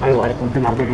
아이고 아래 건데 말고